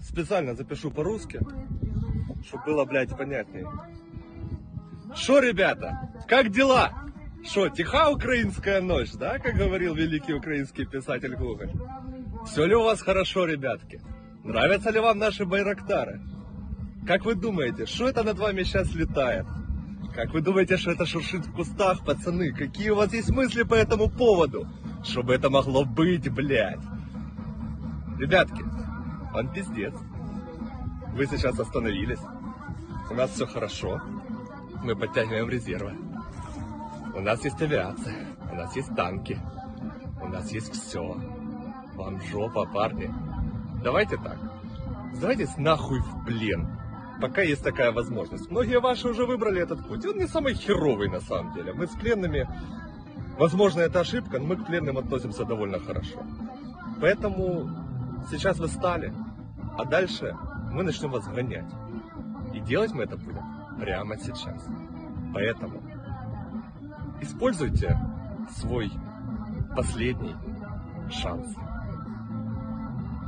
специально запишу по-русски, чтобы было, блядь, понятнее. Шо, ребята, как дела? Шо, тиха украинская ночь, да, как говорил великий украинский писатель Гоголь? Все ли у вас хорошо, ребятки? Нравятся ли вам наши байрактары? Как вы думаете, что это над вами сейчас летает? Как вы думаете, что это шуршит в кустах, пацаны? Какие у вас есть мысли по этому поводу? Чтобы это могло быть, блядь? Ребятки, он пиздец. Вы сейчас остановились. У нас все хорошо. Мы подтягиваем резервы. У нас есть авиация. У нас есть танки. У нас есть все. Вам жопа, парни. Давайте так. Сдавайтесь нахуй в плен. Пока есть такая возможность. Многие ваши уже выбрали этот путь. Он не самый херовый на самом деле. Мы с пленными... Возможно, это ошибка, но мы к пленным относимся довольно хорошо. Поэтому сейчас вы стали, а дальше мы начнем вас гонять. И делать мы это будем прямо сейчас. Поэтому используйте свой последний шанс.